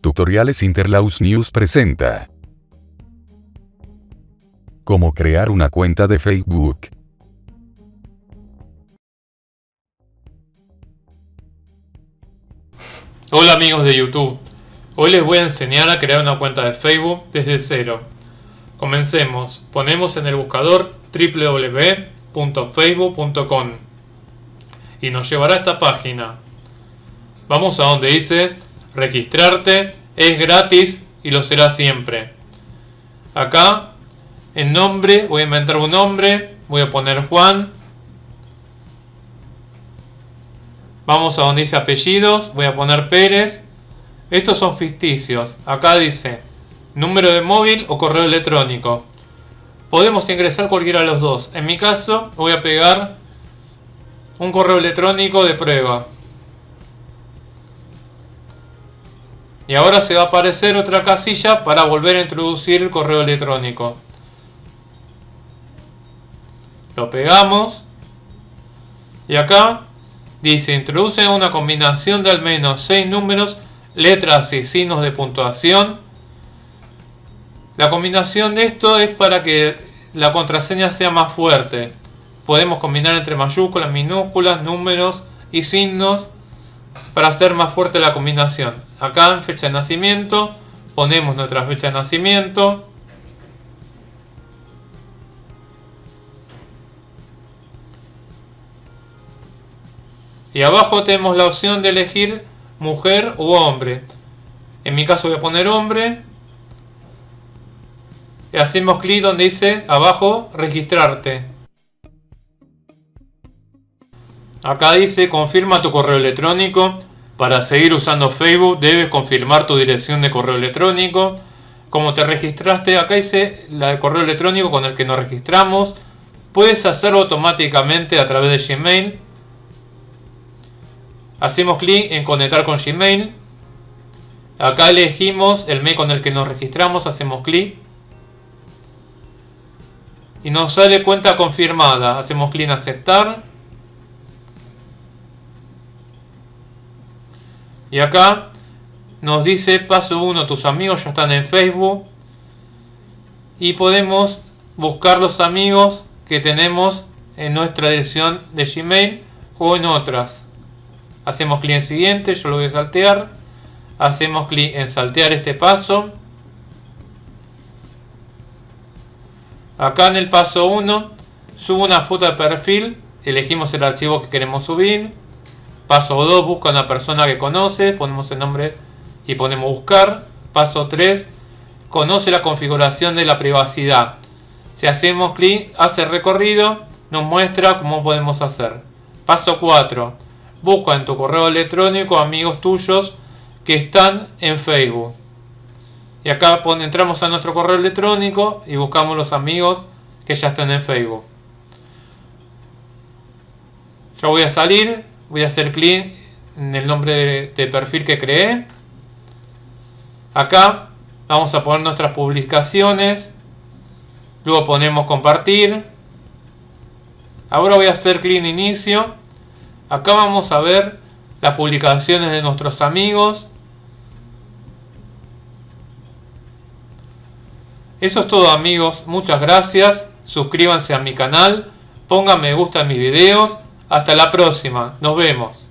Tutoriales Interlaus News presenta. Cómo crear una cuenta de Facebook. Hola amigos de YouTube, hoy les voy a enseñar a crear una cuenta de Facebook desde cero. Comencemos, ponemos en el buscador www.facebook.com y nos llevará a esta página. Vamos a donde dice registrarte, es gratis y lo será siempre. Acá, en nombre, voy a inventar un nombre, voy a poner Juan. Vamos a donde dice apellidos, voy a poner Pérez. Estos son ficticios. Acá dice número de móvil o correo electrónico. Podemos ingresar cualquiera de los dos. En mi caso voy a pegar un correo electrónico de prueba. Y ahora se va a aparecer otra casilla para volver a introducir el correo electrónico. Lo pegamos. Y acá dice introduce una combinación de al menos 6 números, letras y signos de puntuación. La combinación de esto es para que la contraseña sea más fuerte. Podemos combinar entre mayúsculas, minúsculas, números y signos para hacer más fuerte la combinación. Acá en fecha de nacimiento ponemos nuestra fecha de nacimiento. Y abajo tenemos la opción de elegir mujer u hombre. En mi caso voy a poner hombre. Y hacemos clic donde dice abajo registrarte. Acá dice confirma tu correo electrónico. Para seguir usando Facebook debes confirmar tu dirección de correo electrónico. Como te registraste, acá dice el correo electrónico con el que nos registramos. Puedes hacerlo automáticamente a través de Gmail. Hacemos clic en conectar con Gmail. Acá elegimos el mail con el que nos registramos, hacemos clic. Y nos sale cuenta confirmada. Hacemos clic en aceptar. Y acá nos dice paso 1, tus amigos ya están en Facebook. Y podemos buscar los amigos que tenemos en nuestra dirección de Gmail o en otras. Hacemos clic en siguiente, yo lo voy a saltear. Hacemos clic en saltear este paso. Acá en el paso 1 subo una foto de perfil, elegimos el archivo que queremos subir Paso 2, busca una persona que conoce, ponemos el nombre y ponemos buscar. Paso 3, conoce la configuración de la privacidad. Si hacemos clic, hace recorrido, nos muestra cómo podemos hacer. Paso 4, busca en tu correo electrónico amigos tuyos que están en Facebook. Y acá entramos a nuestro correo electrónico y buscamos los amigos que ya están en Facebook. Yo voy a salir, voy a hacer clic en el nombre de, perfil que creé. Acá vamos a poner nuestras publicaciones. Luego ponemos compartir. Ahora voy a hacer clic en inicio. Acá vamos a ver las publicaciones de nuestros amigos. Eso es todo amigos. Muchas gracias. Suscríbanse a mi canal. Pongan me gusta en mis videos hasta la próxima, nos vemos.